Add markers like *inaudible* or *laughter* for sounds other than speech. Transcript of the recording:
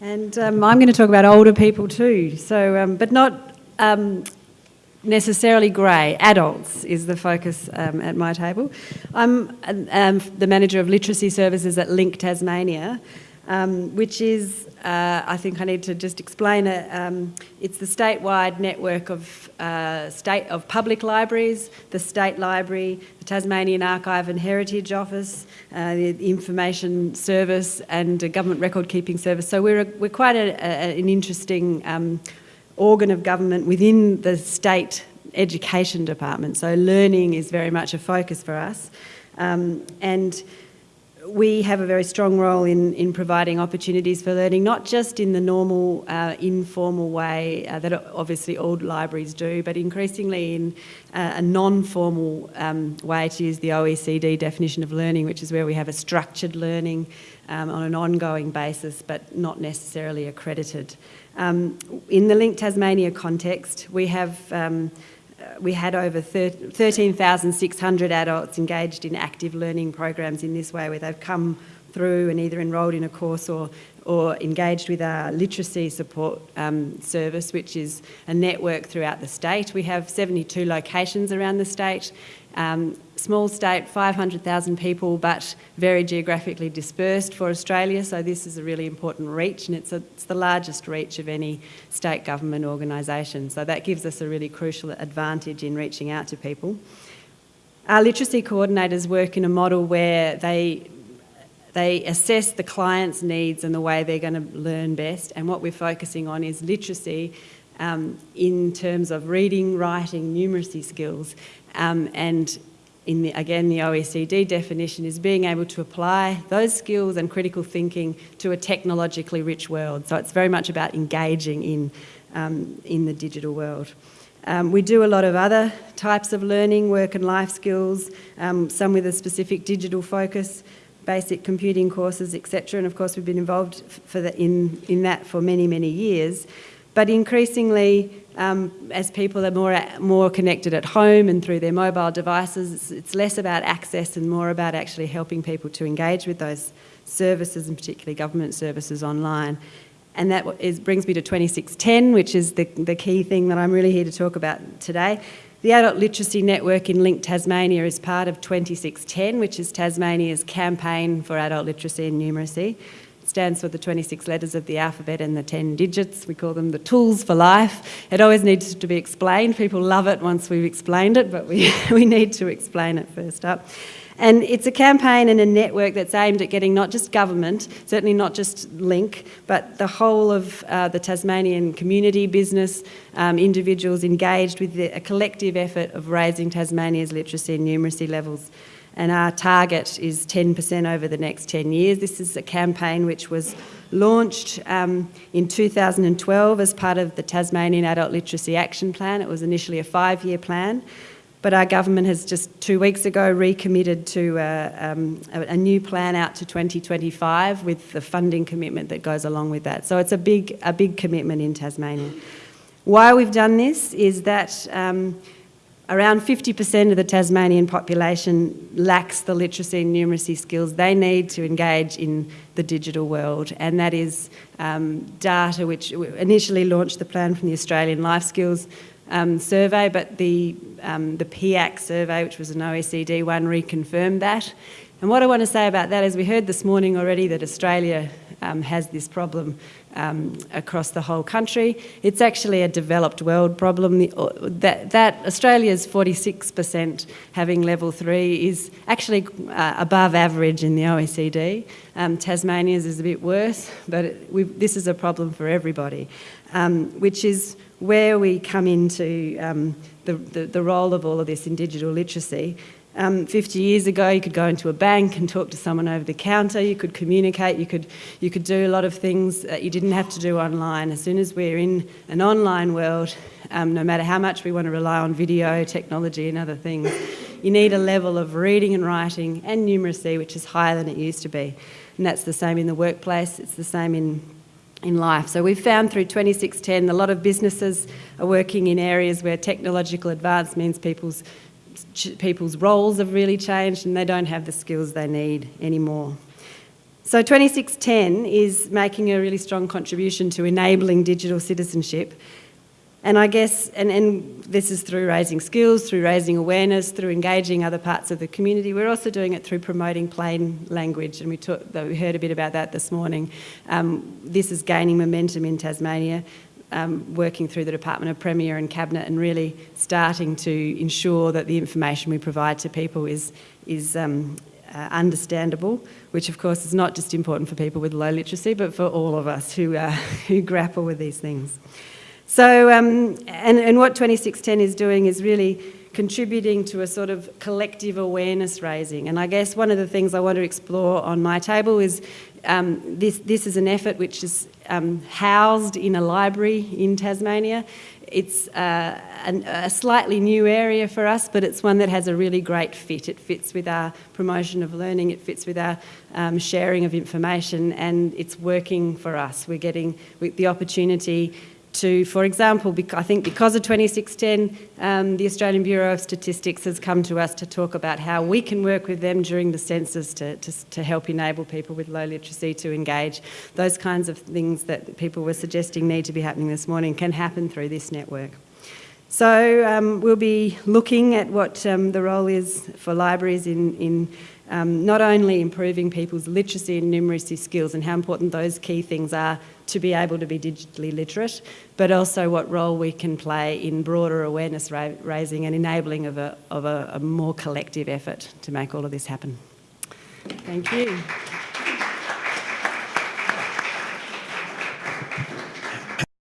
And um, I'm going to talk about older people too, so, um, but not um, necessarily grey. Adults is the focus um, at my table. I'm um, the manager of literacy services at LINC Tasmania, um, which is, uh, I think I need to just explain it. Um, it's the statewide network of uh, state of public libraries, the State Library, the Tasmanian Archive and Heritage Office, uh, the Information Service, and a Government Record Keeping Service. So we're a, we're quite a, a, an interesting um, organ of government within the state education department. So learning is very much a focus for us, um, and we have a very strong role in, in providing opportunities for learning, not just in the normal, uh, informal way uh, that obviously all libraries do, but increasingly in uh, a non-formal um, way, to use the OECD definition of learning, which is where we have a structured learning um, on an ongoing basis, but not necessarily accredited. Um, in the LINC Tasmania context, we have um, Uh, we had over 13,600 adults engaged in active learning programs in this way where they've come through and either enrolled in a course or, or engaged with our literacy support um, service, which is a network throughout the state. We have 72 locations around the state um, small state, 500,000 people, but very geographically dispersed for Australia, so this is a really important reach, and it's, a, it's the largest reach of any state government organisation, so that gives us a really crucial advantage in reaching out to people. Our literacy coordinators work in a model where they they assess the client's needs and the way they're going to learn best, and what we're focusing on is literacy um, in terms of reading, writing, numeracy skills, um, and in the, again, the OECD definition is being able to apply those skills and critical thinking to a technologically rich world. So it's very much about engaging in, um, in the digital world. Um, we do a lot of other types of learning, work and life skills, um, some with a specific digital focus, basic computing courses, etc. And of course, we've been involved for the, in, in that for many, many years. But increasingly, um, as people are more, more connected at home and through their mobile devices, it's, it's, less about access and more about actually helping people to engage with those services and particularly government services online. And that is, brings me to 26TEN, which is the, the key thing that I'm really here to talk about today. The Adult Literacy Network in LINC Tasmania is part of 26TEN, which is Tasmania's campaign for adult literacy and numeracy It stands for the 26 letters of the alphabet and the 10 digits. We call them the tools for life. It always needs to be explained. People love it once we've explained it, but we, *laughs* we need to explain it first up. And it's a campaign and a network that's aimed at getting not just government, certainly not just LINC, but the whole of uh, the Tasmanian community, business, um, individuals engaged with the, a collective effort of raising Tasmania's literacy and numeracy levels and our target is 10% over the next 10 years. This is a campaign which was launched um, in 2012 as part of the Tasmanian Adult Literacy Action Plan. It was initially a five-year plan, but our government has just two weeks ago recommitted to uh, um, a, a, new plan out to 2025 with the funding commitment that goes along with that. So it's a big, a big commitment in Tasmania. Why we've done this is that um, Around 50% of the Tasmanian population lacks the literacy and numeracy skills they need to engage in the digital world, and that is um, data which initially launched the plan from the Australian Life Skills um, survey, but the, um, the PIAAC survey, which was an OECD one, reconfirmed that. And what I want to say about that is we heard this morning already that Australia um, has this problem um, across the whole country. It's actually a developed world problem. The, uh, that, that Australia's 46% having level three is actually uh, above average in the OECD. Um, Tasmania's is a bit worse, but it, this is a problem for everybody, um, which is where we come into um, the, the, the role of all of this in digital literacy. Um, 50 years ago, you could go into a bank and talk to someone over the counter, you could communicate, you could, you could do a lot of things that you didn't have to do online. As soon as we're in an online world, um, no matter how much we want to rely on video, technology and other things, you need a level of reading and writing and numeracy which is higher than it used to be. And that's the same in the workplace, it's the same in in life. So we've found through 26TEN a lot of businesses are working in areas where technological advance means people's people's roles have really changed and they don't have the skills they need anymore. So 26TEN is making a really strong contribution to enabling digital citizenship. And I guess, and, and this is through raising skills, through raising awareness, through engaging other parts of the community. We're also doing it through promoting plain language, and we, we heard a bit about that this morning. Um, this is gaining momentum in Tasmania. Um, working through the Department of Premier and Cabinet and really starting to ensure that the information we provide to people is, is um, uh, understandable, which of course is not just important for people with low literacy, but for all of us who, uh, *laughs* who grapple with these things. So, um, and, and what 26TEN is doing is really contributing to a sort of collective awareness raising. And I guess one of the things I want to explore on my table is um, this, this is an effort which is um, housed in a library in Tasmania. It's uh, an, a slightly new area for us, but it's one that has a really great fit. It fits with our promotion of learning, it fits with our um, sharing of information, and it's working for us. We're getting the opportunity to, for example, I think because of 26TEN, um, the Australian Bureau of Statistics has come to us to talk about how we can work with them during the census to, to, to, help enable people with low literacy to engage. Those kinds of things that people were suggesting need to be happening this morning can happen through this network. So um, we'll be looking at what um, the role is for libraries in, in um, not only improving people's literacy and numeracy skills and how important those key things are to be able to be digitally literate, but also what role we can play in broader awareness ra raising and enabling of, a, of a, a more collective effort to make all of this happen. Thank you.